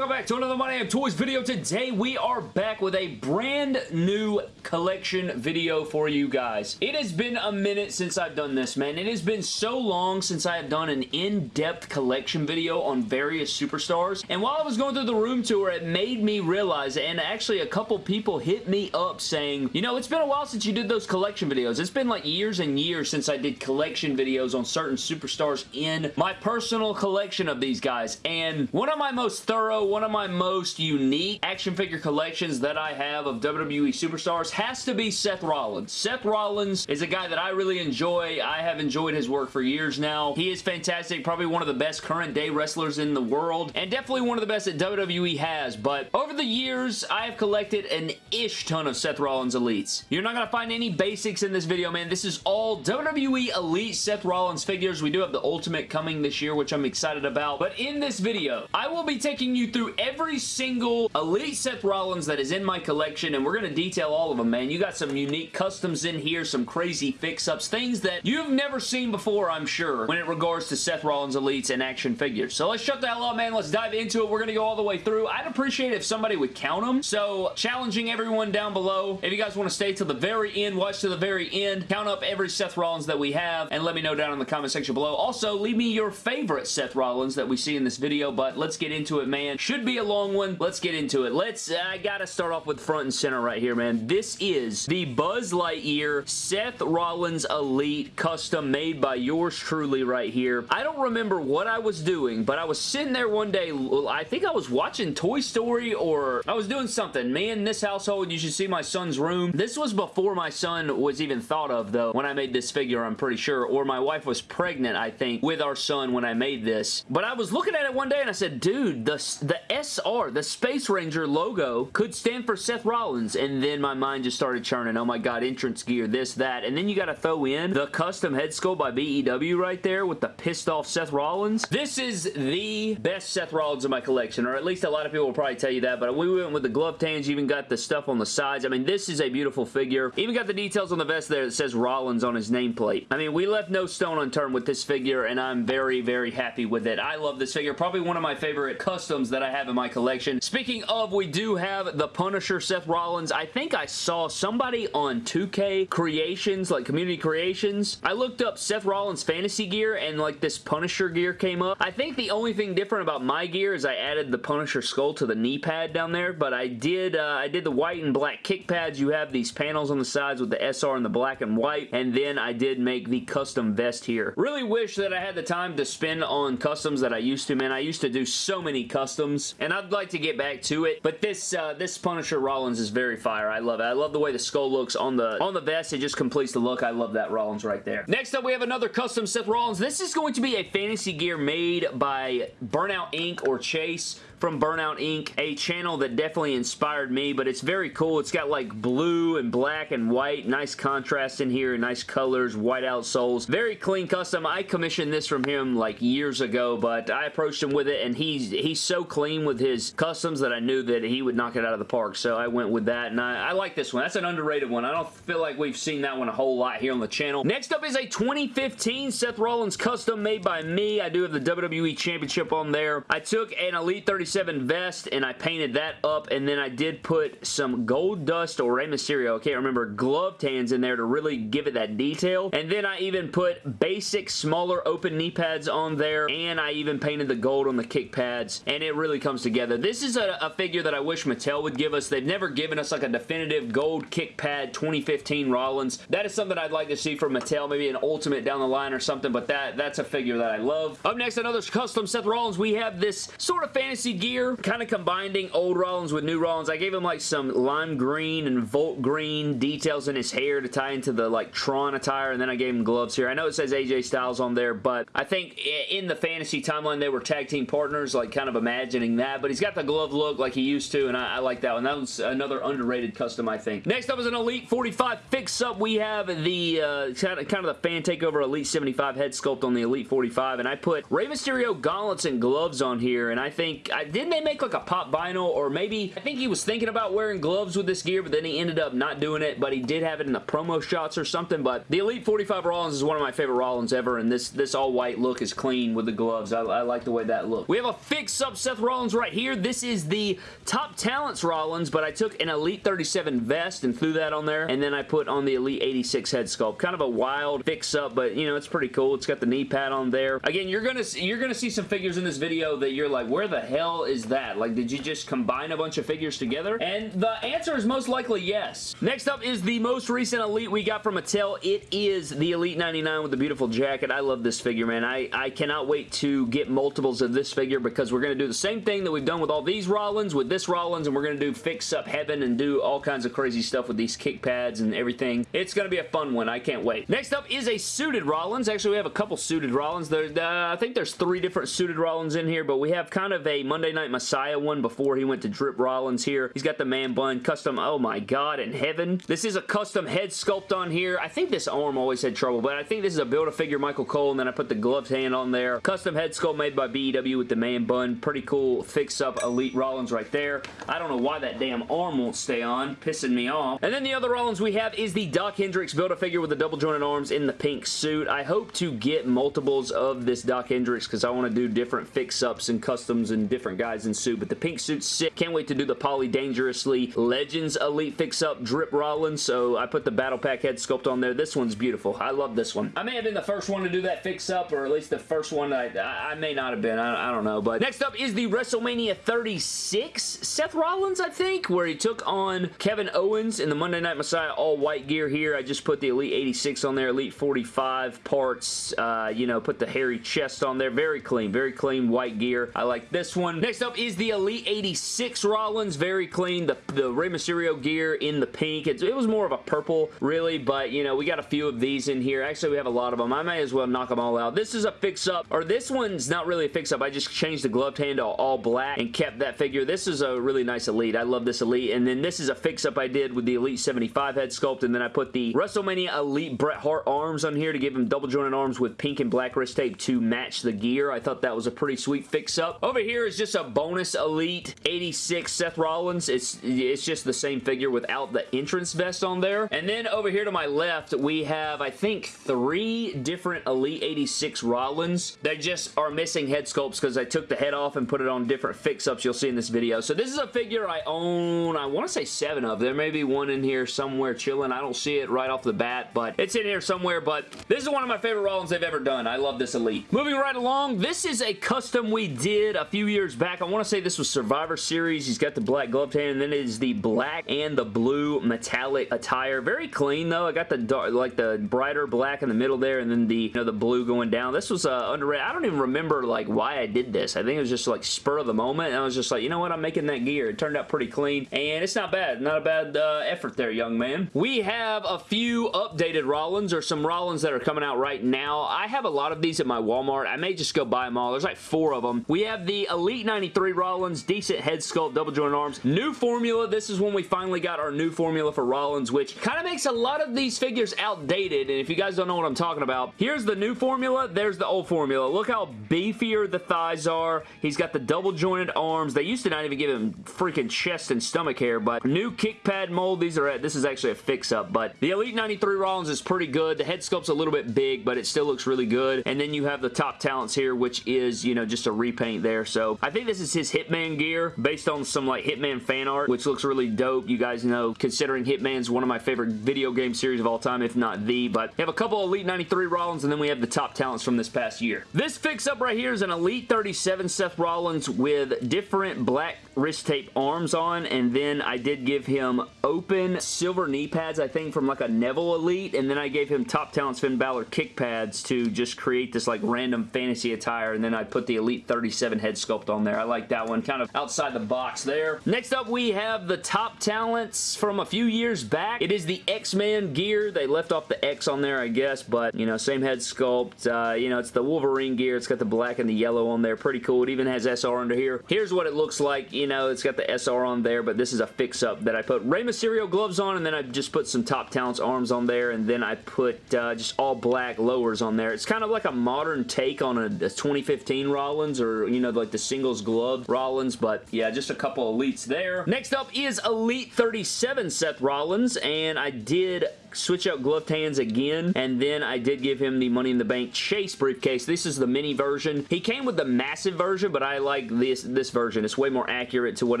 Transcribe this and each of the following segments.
welcome back to another My Damn Toys video. Today we are back with a brand new collection video for you guys. It has been a minute since I've done this, man. It has been so long since I have done an in-depth collection video on various superstars. And while I was going through the room tour, it made me realize, and actually a couple people hit me up saying, you know, it's been a while since you did those collection videos. It's been like years and years since I did collection videos on certain superstars in my personal collection of these guys. And one of my most thorough, one of my most unique action figure collections that I have of WWE superstars has to be Seth Rollins. Seth Rollins is a guy that I really enjoy. I have enjoyed his work for years now. He is fantastic, probably one of the best current day wrestlers in the world, and definitely one of the best that WWE has, but over the years, I have collected an ish ton of Seth Rollins Elites. You're not going to find any basics in this video, man. This is all WWE Elite Seth Rollins figures. We do have the Ultimate coming this year, which I'm excited about, but in this video, I will be taking you through every single Elite Seth Rollins that is in my collection, and we're going to detail all of them, man. You got some unique customs in here, some crazy fix-ups, things that you've never seen before, I'm sure, when it regards to Seth Rollins Elites and action figures. So let's shut the hell up, man. Let's dive into it. We're going to go all the way through. I'd appreciate if somebody would count them. So challenging everyone down below, if you guys want to stay till the very end, watch to the very end, count up every Seth Rollins that we have, and let me know down in the comment section below. Also, leave me your favorite Seth Rollins that we see in this video, but let's get into it, man. Should be a long one. Let's get into it. Let's, uh, I gotta start off with front and center right here, man. This is the Buzz Lightyear Seth Rollins Elite custom made by yours truly right here. I don't remember what I was doing, but I was sitting there one day, I think I was watching Toy Story or I was doing something. Me in this household, you should see my son's room. This was before my son was even thought of, though, when I made this figure, I'm pretty sure, or my wife was pregnant, I think, with our son when I made this. But I was looking at it one day and I said, dude, the, the SR, the Space Ranger logo could stand for Seth Rollins, and then my mind just started churning. Oh my god, entrance gear, this, that, and then you gotta throw in the custom head sculpt by BEW right there with the pissed off Seth Rollins. This is the best Seth Rollins in my collection, or at least a lot of people will probably tell you that, but we went with the glove tans, even got the stuff on the sides. I mean, this is a beautiful figure. Even got the details on the vest there that says Rollins on his nameplate. I mean, we left no stone unturned with this figure, and I'm very, very happy with it. I love this figure. Probably one of my favorite customs that I have in my collection. Speaking of, we do have the Punisher Seth Rollins. I think I saw somebody on 2K Creations, like Community Creations. I looked up Seth Rollins fantasy gear, and like this Punisher gear came up. I think the only thing different about my gear is I added the Punisher skull to the knee pad down there, but I did uh, I did the white and black kick pads. You have these panels on the sides with the SR in the black and white, and then I did make the custom vest here. Really wish that I had the time to spend on customs that I used to, man. I used to do so many customs, and I'd like to get back to it, but this uh, this Punisher Rollins is very fire. I love it. I love the way the skull looks on the on the vest. It just completes the look. I love that Rollins right there. Next up, we have another custom Seth Rollins. This is going to be a fantasy gear made by Burnout Inc. or Chase from Burnout Inc. A channel that definitely inspired me, but it's very cool. It's got like blue and black and white. Nice contrast in here. Nice colors. White outsoles. Very clean custom. I commissioned this from him like years ago, but I approached him with it and he's he's so clean with his customs that I knew that he would knock it out of the park, so I went with that, and I, I like this one. That's an underrated one. I don't feel like we've seen that one a whole lot here on the channel. Next up is a 2015 Seth Rollins custom made by me. I do have the WWE Championship on there. I took an Elite 37 vest and I painted that up and then I did put some gold dust or Rey Mysterio, I can't remember, glove tans in there to really give it that detail. And then I even put basic smaller open knee pads on there and I even painted the gold on the kick pads and it really comes together. This is a, a figure that I wish Mattel would give us. They've never given us like a definitive gold kick pad 2015 Rollins. That is something I'd like to see from Mattel, maybe an Ultimate down the line or something, but that that's a figure that I love. Up next, another custom Seth Rollins. We have this sort of fantasy gear, kind of combining old Rollins with new Rollins. I gave him like some lime green and volt green details in his hair to tie into the like Tron attire, and then I gave him gloves here. I know it says AJ Styles on there, but I think in the fantasy timeline, they were tag team partners, like kind of imagining that, but he's got the glove look like he used to, and I, I like that one. That was another underrated custom, I think. Next up is an Elite 45 fix-up. We have the uh, kind, of, kind of the fan takeover Elite 75 head sculpt on the Elite 45, and I put Rey Mysterio gauntlets and gloves on here, and I think I, didn't they make like a pop vinyl or maybe, I think he was thinking about wearing gloves with this gear, but then he ended up not doing it, but he did have it in the promo shots or something, but the Elite 45 Rollins is one of my favorite Rollins ever, and this, this all-white look is clean with the gloves. I, I like the way that looks. We have a fix-up Seth Rollins right here. This is the Top Talents Rollins, but I took an Elite 37 vest and threw that on there, and then I put on the Elite 86 head sculpt. Kind of a wild fix-up, but, you know, it's pretty cool. It's got the knee pad on there. Again, you're gonna, you're gonna see some figures in this video that you're like, where the hell is that? Like, did you just combine a bunch of figures together? And the answer is most likely yes. Next up is the most recent Elite we got from Mattel. It is the Elite 99 with the beautiful jacket. I love this figure, man. I, I cannot wait to get multiples of this figure because we're going to do the same thing that we've done with all these Rollins, with this Rollins, and we're going to do Fix Up Heaven and do all kinds of crazy stuff with these kick pads and everything. It's going to be a fun one. I can't wait. Next up is a suited Rollins. Actually, we have a couple suited Rollins. There, uh, I think there's three different suited Rollins in here, but we have kind of a Monday Night Messiah one before he went to Drip Rollins here. He's got the man bun, custom, oh my god, in heaven. This is a custom head sculpt on here. I think this arm always had trouble, but I think this is a Build-A-Figure Michael Cole, and then I put the gloved hand on there. Custom head sculpt made by BEW with the man bun. Pretty cool fix-up Elite Rollins right there. I don't know why that damn arm won't stay on. Pissing me off. And then the other Rollins we have is the Doc Hendrix Build-A-Figure with the double jointed arms in the pink suit. I hope to get multiples of this Doc Hendrix because I want to do different fix-ups and customs and different guys in suit, but the pink suit's sick. Can't wait to do the Poly Dangerously Legends Elite fix-up Drip Rollins, so I put the Battle Pack head sculpt on there. This one's beautiful. I love this one. I may have been the first one to do that fix-up, or at least the first one I, I, may not have been. I, I don't know, but next up is the WrestleMania 36 Seth Rollins, I think, where he took on Kevin Owens in the Monday Night Messiah all-white gear here. I just put the Elite 86 on there, Elite 45 parts, uh, you know, put the hairy chest on there. Very clean, very clean white gear. I like this one. Next up is the Elite 86 Rollins. Very clean. The, the Rey Mysterio gear in the pink. It's, it was more of a purple, really, but, you know, we got a few of these in here. Actually, we have a lot of them. I may as well knock them all out. This is a fix-up, or this one's not really a fix-up. I just changed the gloved hand to all black and kept that figure. This is a really nice Elite. I love this Elite, and then this is a fix-up I did with the Elite 75 head sculpt, and then I put the WrestleMania Elite Bret Hart arms on here to give him double jointed arms with pink and black wrist tape to match the gear. I thought that was a pretty sweet fix-up. Over here is just a bonus Elite 86 Seth Rollins. It's, it's just the same figure without the entrance vest on there. And then over here to my left, we have, I think, three different Elite 86 Rollins. They just are missing head sculpts because I took the head off and put it on different fix-ups you'll see in this video. So this is a figure I own, I want to say seven of. There may be one in here somewhere chilling. I don't see it right off the bat, but it's in here somewhere. But this is one of my favorite Rollins they've ever done. I love this Elite. Moving right along, this is a custom we did a few years back. I want to say this was Survivor Series. He's got the black gloved hand, and then it is the black and the blue metallic attire. Very clean, though. I got the dark, like the brighter black in the middle there, and then the, you know, the blue going down. This was uh, underrated. I don't even remember, like, why I did this. I think it was just, like, spur of the moment, and I was just like, you know what? I'm making that gear. It turned out pretty clean, and it's not bad. Not a bad uh, effort there, young man. We have a few updated Rollins, or some Rollins that are coming out right now. I have a lot of these at my Walmart. I may just go buy them all. There's like four of them. We have the Elite 93 Rollins, decent head sculpt, double joint arms. New formula. This is when we finally got our new formula for Rollins, which kind of makes a lot of these figures outdated, and if you guys don't know what I'm talking about, here's the new formula, there's the old formula. Look how beefier the thighs are. He's got the double jointed arms. They used to not even give him freaking chest and stomach hair, but new kick pad mold. These are, at, this is actually a fix-up, but the Elite 93 Rollins is pretty good. The head sculpt's a little bit big, but it still looks really good, and then you have the top talents here, which is, you know, just a repaint there, so I think this is his Hitman gear, based on some, like, Hitman fan art, which looks really dope. You guys know, considering Hitman's one of my favorite video game series of all time, if not the, but we have a couple Elite 93 Rollins, and then we have the top talents from this past year. This fix-up right here is an Elite 37 Seth Rollins with different black wrist tape arms on, and then I did give him open silver knee pads, I think, from like a Neville Elite, and then I gave him Top Talents Finn Balor kick pads to just create this like random fantasy attire, and then I put the Elite 37 head sculpt on there. I like that one, kind of outside the box there. Next up, we have the Top Talents from a few years back. It is the X-Men gear. They left off the X on there, I guess, but, you know, same head sculpt. Uh, you know, it's the Wolverine gear. It's got the black and the yellow on there. Pretty cool. It even has SR under here. Here's what it looks like. You know, it's got the SR on there, but this is a fix-up that I put Rey Mysterio gloves on, and then I just put some Top Talents arms on there, and then I put uh, just all black lowers on there. It's kind of like a modern take on a, a 2015 Rollins, or, you know, like the single glove Rollins, but yeah, just a couple elites there. Next up is Elite 37 Seth Rollins, and I did switch out gloved hands again, and then I did give him the Money in the Bank Chase briefcase. This is the mini version. He came with the massive version, but I like this, this version. It's way more accurate to what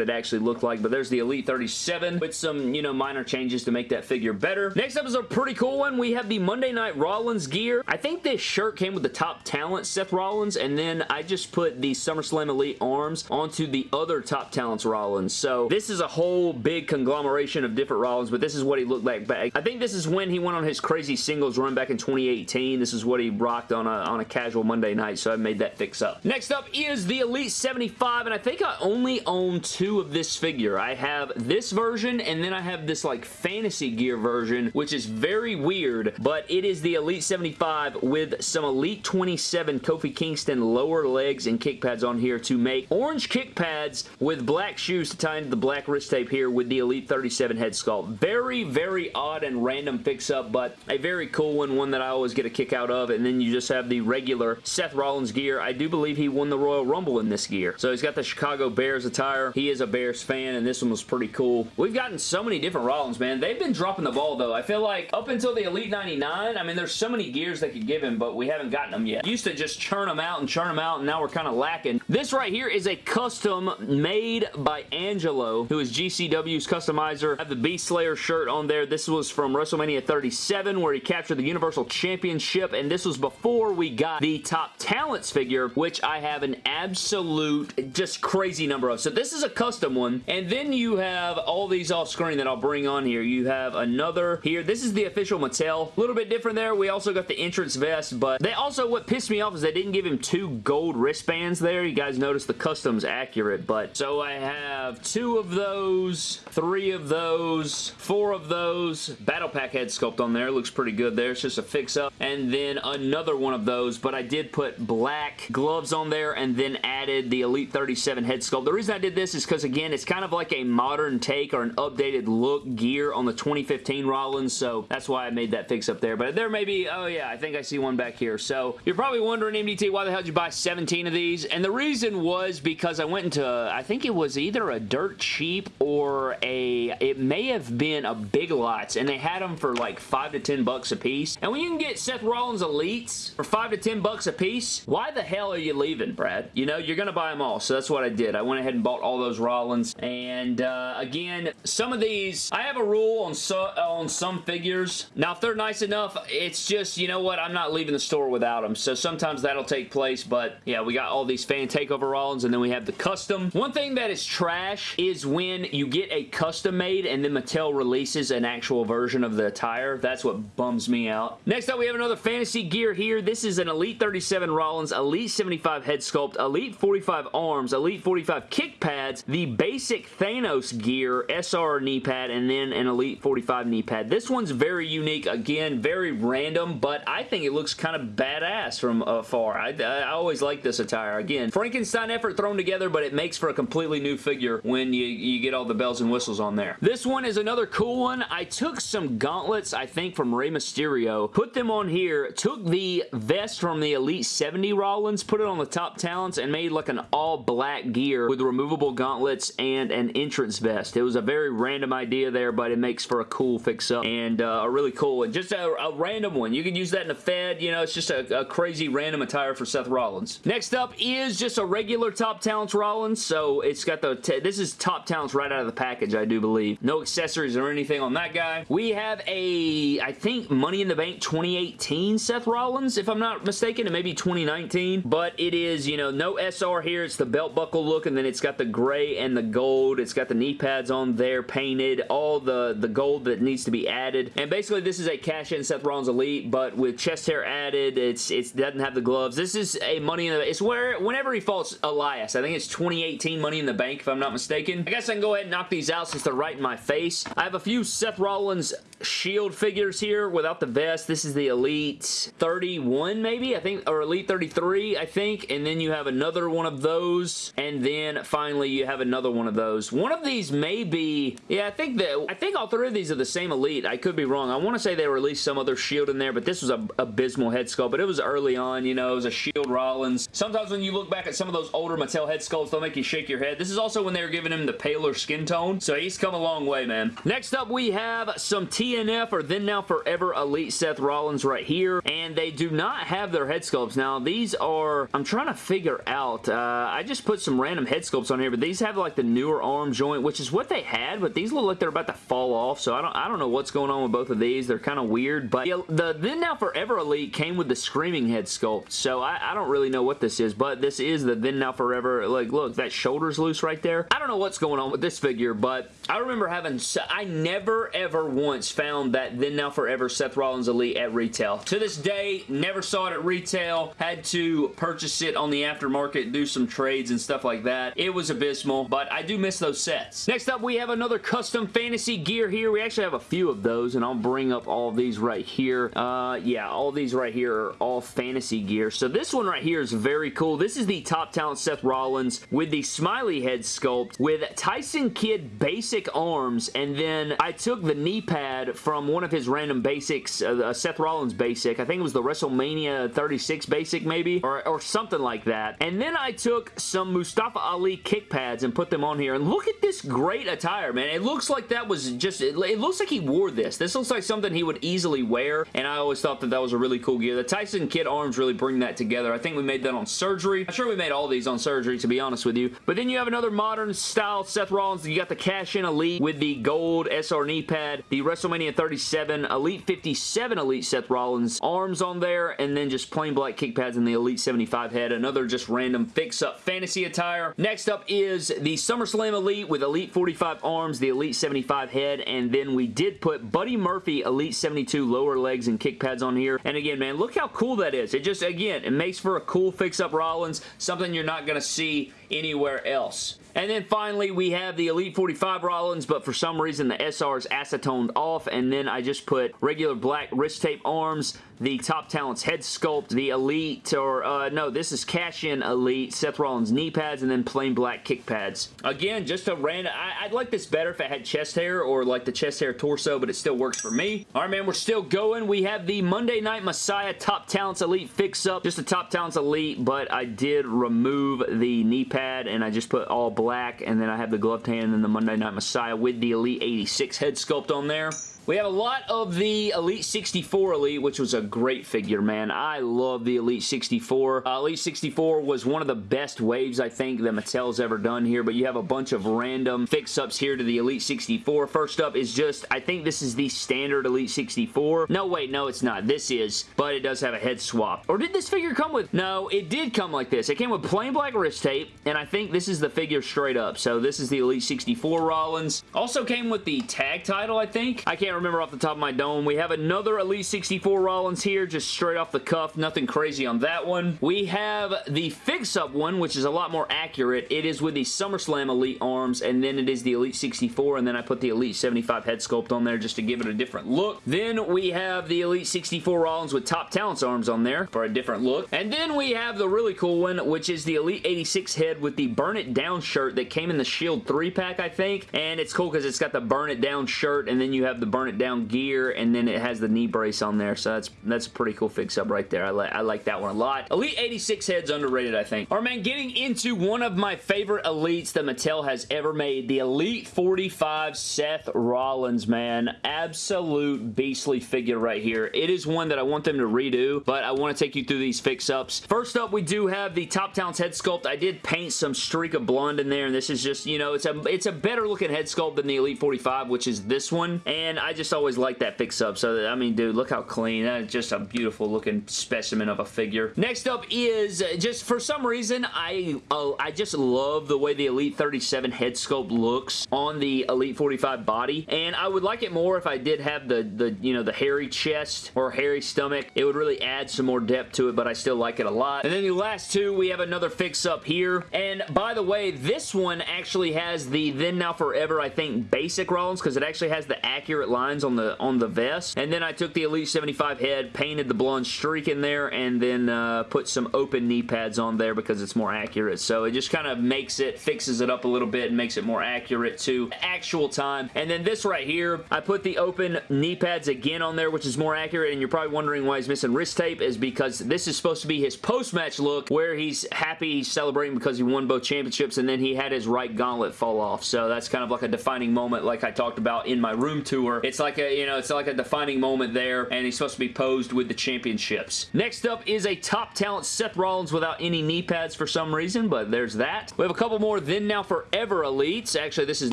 it actually looked like, but there's the Elite 37 with some, you know, minor changes to make that figure better. Next up is a pretty cool one. We have the Monday Night Rollins gear. I think this shirt came with the top talent, Seth Rollins, and then I just put the SummerSlam Elite arms onto the other top talents Rollins. So this is a whole big conglomeration of different Rollins, but this is what he looked like back. I think this is is when he went on his crazy singles run back in 2018. This is what he rocked on a, on a casual Monday night, so I made that fix up. Next up is the Elite 75, and I think I only own two of this figure. I have this version, and then I have this like fantasy gear version, which is very weird, but it is the Elite 75 with some Elite 27 Kofi Kingston lower legs and kick pads on here to make orange kick pads with black shoes to tie into the black wrist tape here with the Elite 37 head sculpt. Very, very odd and random random fix-up, but a very cool one, one that I always get a kick out of, and then you just have the regular Seth Rollins gear. I do believe he won the Royal Rumble in this gear. So he's got the Chicago Bears attire. He is a Bears fan, and this one was pretty cool. We've gotten so many different Rollins, man. They've been dropping the ball, though. I feel like up until the Elite 99, I mean, there's so many gears they could give him, but we haven't gotten them yet. Used to just churn them out and churn them out, and now we're kind of lacking. This right here is a custom made by Angelo, who is GCW's customizer. I have the Beast Slayer shirt on there. This was from WrestleMania WrestleMania 37 where he captured the Universal Championship and this was before we got the Top Talents figure which I have an absolute just crazy number of. So this is a custom one and then you have all these off screen that I'll bring on here. You have another here. This is the official Mattel. A little bit different there. We also got the entrance vest but they also what pissed me off is they didn't give him two gold wristbands there. You guys notice the custom's accurate but so I have two of those, three of those, four of those, Battle Pack head sculpt on there. Looks pretty good there. It's just a fix-up. And then another one of those, but I did put black gloves on there and then added the Elite 37 head sculpt. The reason I did this is because, again, it's kind of like a modern take or an updated look gear on the 2015 Rollins, so that's why I made that fix up there. But there may be, oh yeah, I think I see one back here. So you're probably wondering, MDT, why the hell did you buy 17 of these? And the reason was because I went into, I think it was either a dirt cheap or a, it may have been a Big Lots, and they had them for like 5 to 10 bucks a piece. And when you can get Seth Rollins Elites for 5 to 10 bucks a piece, why the hell are you leaving, Brad? You know, you're going to buy them all. So that's what I did. I went ahead and bought all those Rollins. And uh, again, some of these, I have a rule on, so, on some figures. Now, if they're nice enough, it's just, you know what, I'm not leaving the store without them. So sometimes that'll take place. But yeah, we got all these fan takeover Rollins and then we have the custom. One thing that is trash is when you get a custom made and then Mattel releases an actual version of the attire. That's what bums me out. Next up, we have another fantasy gear here. This is an Elite 37 Rollins, Elite 75 head sculpt, Elite 45 arms, Elite 45 kick pads, the basic Thanos gear, SR knee pad, and then an Elite 45 knee pad. This one's very unique. Again, very random, but I think it looks kind of badass from afar. I, I always like this attire. Again, Frankenstein effort thrown together, but it makes for a completely new figure when you, you get all the bells and whistles on there. This one is another cool one. I took some gauntlets gauntlets, I think, from Rey Mysterio. Put them on here. Took the vest from the Elite 70 Rollins, put it on the top talents, and made like an all-black gear with removable gauntlets and an entrance vest. It was a very random idea there, but it makes for a cool fix-up and uh, a really cool one. Just a, a, random one. You can use that in a Fed. You know, it's just a, a crazy random attire for Seth Rollins. Next up is just a regular Top Talents Rollins. So it's got the... This is Top Talents right out of the package, I do believe. No accessories or anything on that guy. We have a, I think, Money in the Bank 2018 Seth Rollins, if I'm not mistaken, and maybe 2019, but it is, you know, no SR here. It's the belt buckle look, and then it's got the gray and the gold. It's got the knee pads on there painted, all the, the gold that needs to be added, and basically this is a cash-in Seth Rollins Elite, but with chest hair added, it's it doesn't have the gloves. This is a Money in the Bank. It's where, whenever he falls Elias, I think it's 2018 Money in the Bank, if I'm not mistaken. I guess I can go ahead and knock these out since they're right in my face. I have a few Seth Rollins Shield figures here without the vest. This is the Elite 31 maybe, I think, or Elite 33, I think, and then you have another one of those, and then finally you have another one of those. One of these may be, yeah, I think that, I think all three of these are the same Elite. I could be wrong. I want to say they released some other Shield in there, but this was a abysmal head sculpt, but it was early on, you know, it was a Shield Rollins. Sometimes when you look back at some of those older Mattel head sculpts, they'll make you shake your head. This is also when they were giving him the paler skin tone, so he's come a long way, man. Next up, we have some TNF, or Then Now Forever Elite Seth Rollins right here, and they do not have their head sculpts. Now, these are, I'm trying to figure out, uh, I just put some random head sculpts on here, but these have like the newer arm joint, which is what they had, but these look like they're about to fall off, so I don't, I don't know what's going on with both of these. They're kind of weird, but yeah, the Then Now Forever Elite came with the Screaming head sculpt, so I, I don't really know what this is, but this is the Then Now Forever, like, look, that shoulder's loose right there. I don't know what's going on with this figure, but I remember having, I never ever once found that Then Now Forever Seth Rollins Elite at retail. To this day, never saw it at retail, had to purchase it on the aftermarket, do some trades and stuff like that. It was abysmal, but I do miss those sets. Next up, we have another custom fantasy gear here. We actually have a few of those, and I'll bring up all these right here. Uh, yeah, all these right here are all fantasy gear. So this one right here is very cool. This is the Top Talent Seth Rollins with the smiley head sculpt with Tyson Kidd basic arms, and then I took the knee pad from one of his random basics, uh, Seth Rollins basic. I think it was the WrestleMania 36 basic maybe, or, or something like that. And then I took some Mustafa Ali kick pads and put them on here. And look at this great attire, man. It looks like that was just, it, it looks like he wore this. This looks like something he would easily wear, and I always thought that that was a really cool gear. The Tyson Kidd arms really bring that together. I think we made that on Surgery. I'm sure we made all these on Surgery, to be honest with you. But then you have another modern style Seth Rollins. You got the Cash-In Elite with the gold SR knee pad, the WrestleMania 37 Elite 57 Elite Seth Rollins arms on there, and then just plain black kick pads in the Elite 75 head. Another just random fix-up fantasy attire. Next up is the SummerSlam Elite with Elite 45 arms, the Elite 75 head, and then we did put Buddy Murphy Elite 72 lower legs and kick pads on here. And again, man, look how cool that is. It just, again, it makes for a cool fix-up Rollins, something you're not going to see anywhere else. And then finally, we have the Elite 45 Rollins, but for some reason the SR is acetoned off, and then I just put regular black wrist tape arms, the Top Talents head sculpt, the Elite, or uh, no, this is Cash-In Elite, Seth Rollins knee pads, and then plain black kick pads. Again, just a random, I, would like this better if it had chest hair, or like the chest hair torso, but it still works for me. Alright, man, we're still going. We have the Monday Night Messiah Top Talents Elite fix-up, just a Top Talents Elite, but I did remove the knee pad, and I just put all black, and then I have the gloved hand and the Monday Night Messiah with the Elite 86 head sculpt on there. We have a lot of the Elite 64 Elite, which was a great figure, man. I love the Elite 64. Uh, Elite 64 was one of the best waves, I think, that Mattel's ever done here, but you have a bunch of random fix-ups here to the Elite 64. First up is just, I think this is the standard Elite 64. No, wait, no, it's not. This is, but it does have a head swap. Or did this figure come with? No, it did come like this. It came with plain black wrist tape, and I think this is the figure straight up. So this is the Elite 64 Rollins. Also came with the tag title, I think. I can't remember off the top of my dome. We have another Elite 64 Rollins here, just straight off the cuff. Nothing crazy on that one. We have the fix-up one, which is a lot more accurate. It is with the SummerSlam Elite arms, and then it is the Elite 64, and then I put the Elite 75 head sculpt on there just to give it a different look. Then we have the Elite 64 Rollins with Top Talents arms on there for a different look. And then we have the really cool one, which is the Elite 86 head with the Burn It Down shirt that came in the Shield 3-pack, I think. And it's cool because it's got the Burn It Down shirt, and then you have the Burn It Down gear, and then it has the knee brace on there, so that's that's a pretty cool fix-up right there. I, li I like that one a lot. Elite 86 head's underrated, I think. Alright, man, getting into one of my favorite Elites that Mattel has ever made, the Elite 45 Seth Rollins, man. Absolute beastly figure right here. It is one that I want them to redo, but I want to take you through these fix-ups. First up, we do have the Top Talents head sculpt. I did paint some streak of blonde in there, and this is just, you know, it's a, it's a better looking head sculpt than the Elite 45, which is this one, and I just always like that fix up. So, I mean, dude, look how clean. That's just a beautiful looking specimen of a figure. Next up is, uh, just for some reason, I, uh, I just love the way the Elite 37 head sculpt looks on the Elite 45 body. And I would like it more if I did have the, the you know, the hairy chest or hairy stomach. It would really add some more depth to it, but I still like it a lot. And then the last two, we have another fix up here. And by the way, this one actually has the Then Now Forever, I think, basic Rollins because it actually has the accurate line lines on the on the vest. And then I took the Elite 75 head, painted the blonde streak in there, and then uh, put some open knee pads on there because it's more accurate. So it just kind of makes it, fixes it up a little bit and makes it more accurate to actual time. And then this right here, I put the open knee pads again on there, which is more accurate. And you're probably wondering why he's missing wrist tape is because this is supposed to be his post-match look where he's happy, he's celebrating because he won both championships and then he had his right gauntlet fall off. So that's kind of like a defining moment like I talked about in my room tour. It's like a, you know, it's like a defining moment there and he's supposed to be posed with the championships. Next up is a top talent Seth Rollins without any knee pads for some reason, but there's that. We have a couple more Then Now Forever Elites. Actually, this is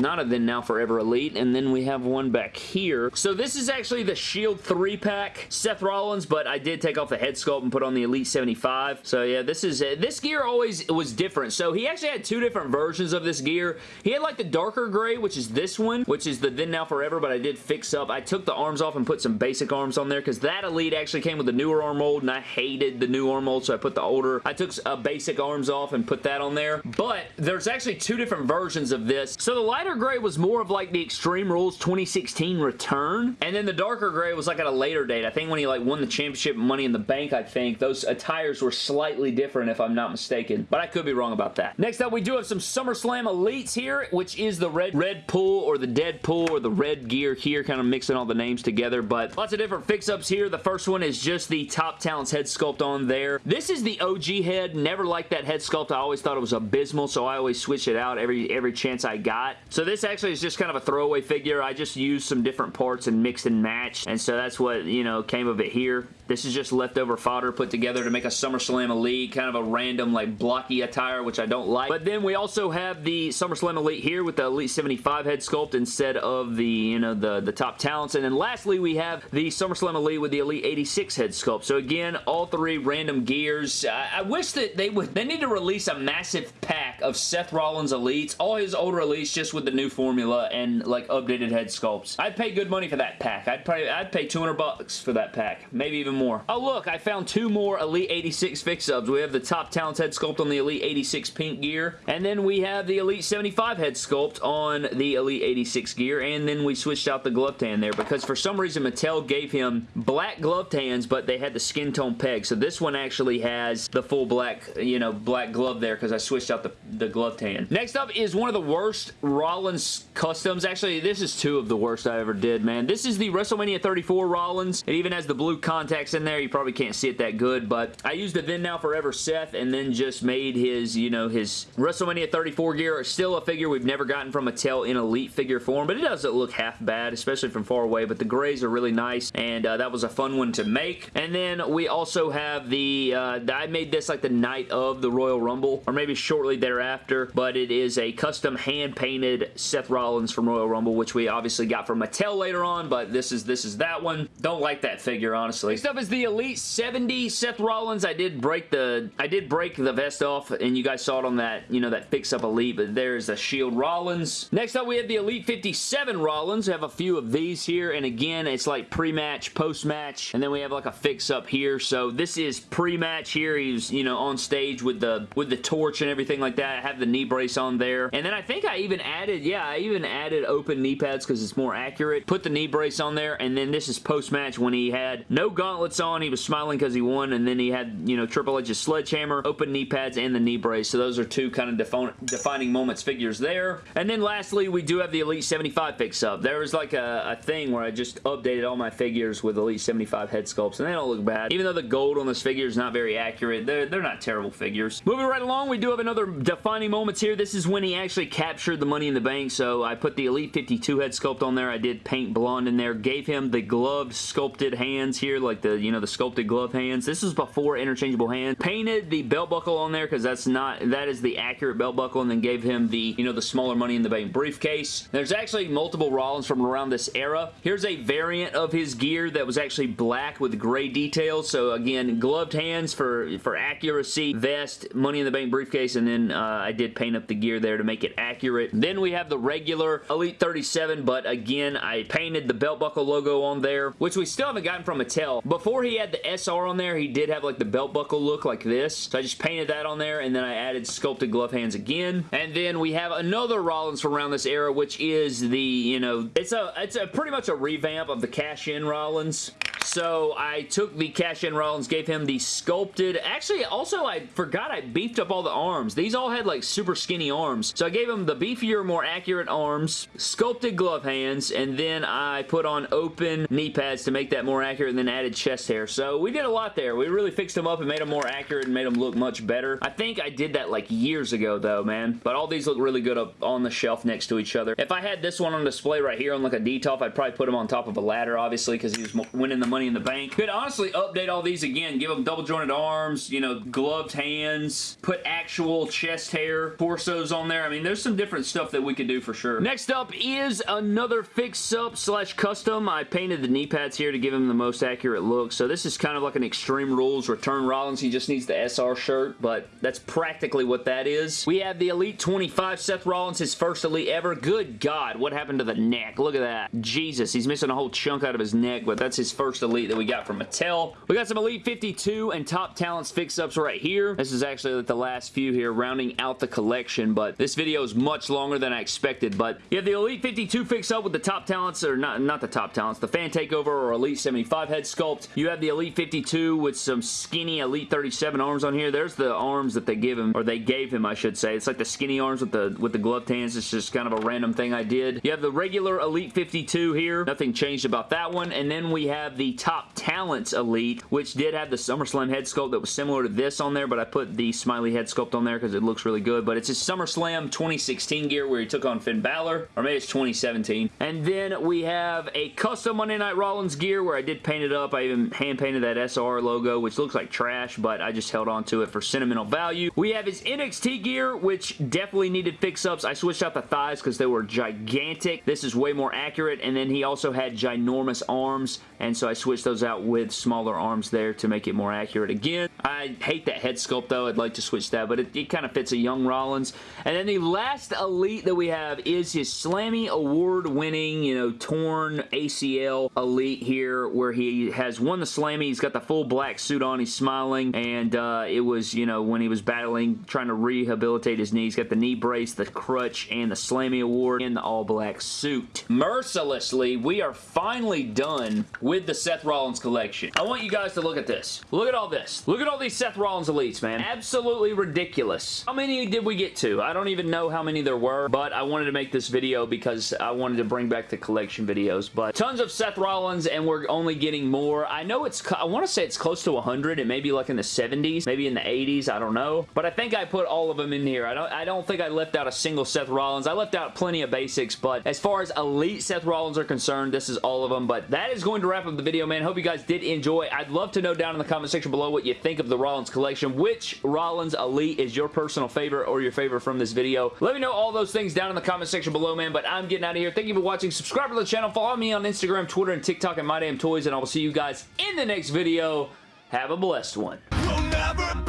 not a Then Now Forever Elite, and then we have one back here. So this is actually the Shield 3-pack Seth Rollins, but I did take off the head sculpt and put on the Elite 75. So yeah, this is This gear always was different. So he actually had two different versions of this gear. He had like the darker gray, which is this one, which is the Then Now Forever, but I did fix I took the arms off and put some basic arms on there because that Elite actually came with the newer arm mold, and I hated the new arm mold, so I put the older. I took a uh, basic arms off and put that on there. But there's actually two different versions of this. So the lighter gray was more of like the Extreme Rules 2016 return, and then the darker gray was like at a later date. I think when he like won the championship Money in the Bank, I think, those attires were slightly different if I'm not mistaken, but I could be wrong about that. Next up, we do have some SummerSlam Elites here, which is the red, red pool or the dead pool or the red gear here, kind of mixing all the names together, but lots of different fix-ups here. The first one is just the Top Talents head sculpt on there. This is the OG head. Never liked that head sculpt. I always thought it was abysmal, so I always switch it out every, every chance I got. So this actually is just kind of a throwaway figure. I just used some different parts and mixed and matched, and so that's what, you know, came of it here. This is just leftover fodder put together to make a SummerSlam Elite, kind of a random like blocky attire, which I don't like. But then we also have the SummerSlam Elite here with the Elite 75 head sculpt instead of the, you know, the, the top talents. And then lastly, we have the SummerSlam Elite with the Elite 86 head sculpt. So again, all three random gears. I, I wish that they would, they need to release a massive pack of Seth Rollins Elites, all his older Elites just with the new formula and like updated head sculpts. I'd pay good money for that pack. I'd pay, I'd pay 200 bucks for that pack. Maybe even more. Oh, look, I found two more Elite 86 fix-ups. We have the Top Talents head sculpt on the Elite 86 pink gear, and then we have the Elite 75 head sculpt on the Elite 86 gear, and then we switched out the gloved hand there because for some reason Mattel gave him black gloved hands, but they had the skin tone peg. So this one actually has the full black, you know, black glove there because I switched out the, the gloved hand. Next up is one of the worst Rollins customs. Actually, this is two of the worst I ever did, man. This is the WrestleMania 34 Rollins. It even has the blue contacts in there. You probably can't see it that good, but I used the Then Now Forever Seth and then just made his, you know, his WrestleMania 34 gear. Still a figure we've never gotten from Mattel in Elite figure form, but it doesn't look half bad, especially from far away, but the grays are really nice, and uh, that was a fun one to make. And then we also have the, uh, I made this like the night of the Royal Rumble, or maybe shortly thereafter, but it is a custom hand-painted Seth Rollins from Royal Rumble, which we obviously got from Mattel later on, but this is this is that one. Don't like that figure, honestly. Next up is the Elite 70 Seth Rollins. I did break the I did break the vest off, and you guys saw it on that, you know, that fix-up Elite, but there's the Shield Rollins. Next up, we have the Elite 57 Rollins. We have a few of these here, and again, it's like pre-match, post-match, and then we have like a fix-up here. So this is pre-match here. He's, you know, on stage with the with the torch and everything like that. I have the knee brace on there. And then I think I even added, yeah, I even added open knee pads because it's more accurate. Put the knee brace on there, and then this is post-match when he had no gauntlets on. He was smiling because he won, and then he had, you know, Triple H's sledgehammer, open knee pads, and the knee brace. So those are two kind of defi defining moments figures there. And then lastly, we do have the Elite 75 fix-up. There was like a, a thing where I just updated all my figures with Elite 75 head sculpts, and they don't look bad. Even though the gold on this figure is not very accurate, they're, they're not terrible figures. Moving right along, we do have another defining moments here. This is when he actually captured the Money in the Bank, so I put the Elite 52 head sculpt on there. I did paint blonde in there, gave him the gloved sculpted hands here, like the, you know, the sculpted glove hands. This is before interchangeable hands. Painted the belt buckle on there because that's not, that is the accurate belt buckle, and then gave him the, you know, the smaller Money in the Bank briefcase. There's actually multiple Rollins from around this era. Here's a variant of his gear that was actually black with gray details, so again, gloved hands for, for accuracy, vest, Money in the Bank briefcase, and then uh, I did paint up the gear there to make it accurate. Then we have the regular Elite 37, but again, I painted the belt buckle logo on there, which we still haven't gotten from Mattel. Before he had the SR on there, he did have like the belt buckle look like this. So I just painted that on there, and then I added sculpted glove hands again. And then we have another Rollins from around this era, which is the, you know, it's a, it's a pretty much a revamp of the cash-in Rollins. So I took the cash-in Rollins, gave him the sculpted. Actually, also I forgot I beefed up all the arms. These all had like super skinny arms. So I gave him the beefier, more accurate arms, sculpted glove hands, and then I put on open knee pads to make that more accurate and then added chest hair. So we did a lot there. We really fixed them up and made them more accurate and made them look much better. I think I did that like years ago though, man. But all these look really good up on the shelf next to each other. If I had this one on display right here on like a Detolf, I'd probably put him on top of a ladder, obviously, because he was winning the money in the bank. Could honestly update all these again. Give them double jointed arms, you know, gloved hands, put actual chest hair, torsos on there. I mean, there's some different stuff that we could do for sure. Next up is another fix-up slash custom. I painted the knee pads here to give him the most accurate look. So this is kind of like an Extreme Rules Return Rollins. He just needs the SR shirt, but that's practically what that is. We have the Elite 25 Seth Rollins, his first Elite ever. Good God, what happened to the neck? Look at that. Jesus, he's missing a whole chunk out of his neck, but that's his first Elite that we got from Mattel. We got some Elite 52 and Top Talents fix-ups right here. This is actually the last few here, rounding out the collection, but this video is much longer than I expected, but you have the Elite 52 fix-up with the Top Talents, or not, not the Top Talents, the Fan Takeover or Elite 75 head sculpt. You have the Elite 52 with some skinny Elite 37 arms on here. There's the arms that they give him, or they gave him, I should say. It's like the skinny arms with the with the gloved hands. It's just kind of a random thing I did. You have the regular Elite 52 here. Nothing changed about that one. And then we have the Top Talents Elite, which did have the SummerSlam head sculpt that was similar to this on there, but I put the smiley head sculpt on there because it looks really good. But it's his SummerSlam 2016 gear where he took on Finn Balor, or maybe it's 2017. And then we have a custom Monday Night Rollins gear where I did paint it up. I even hand painted that SR logo, which looks like trash, but I just held on to it for sentimental value. We have his NXT gear, which definitely needed fix-ups. I switched out the thighs because they were gigantic. This is way more accurate, and then he also had ginormous arms, and so I switched those out with smaller arms there to make it more accurate again. I hate that head sculpt, though. I'd like to switch that, but it, it kind of fits a young Rollins. And then the last Elite that we have is his Slammy Award-winning, you know, torn ACL Elite here, where he has won the Slammy. He's got the full black suit on. He's smiling, and uh, it was, you know, when he was battling, trying to rehabilitate his knee. He's got the knee brace, the crutch, and the Slammy Award in the all-black suit. Mercilessly, we are finally done with the Seth Rollins collection. I want you guys to look at this. Look at all this. Look at all these Seth Rollins Elites, man. Absolutely ridiculous. How many did we get to? I don't even know how many there were, but I wanted to make this video because I wanted to bring back the collection videos, but tons of Seth Rollins, and we're only getting more. I know it's, I want to say it's close to 100. It may be like in the 70s, maybe in the 80s, I don't know, but I think I put all of them in here. I don't, I don't think I left out a single Seth Rollins. I left out plenty of basics, but as far as Elite Seth Rollins are concerned, this is all of them, but that is going to wrap up the video, man. Hope you guys did enjoy. I'd love to know down in the comment section below what you think of the Rollins collection. Which Rollins Elite is your personal favorite or your favorite from this video? Let me know all those things down in the comment section below, man, but I'm getting out of here. Thank you for watching. Subscribe to the channel. Follow me on Instagram, Twitter, and TikTok at My Damn Toys, and I will see you guys in the next video. Have a blessed one.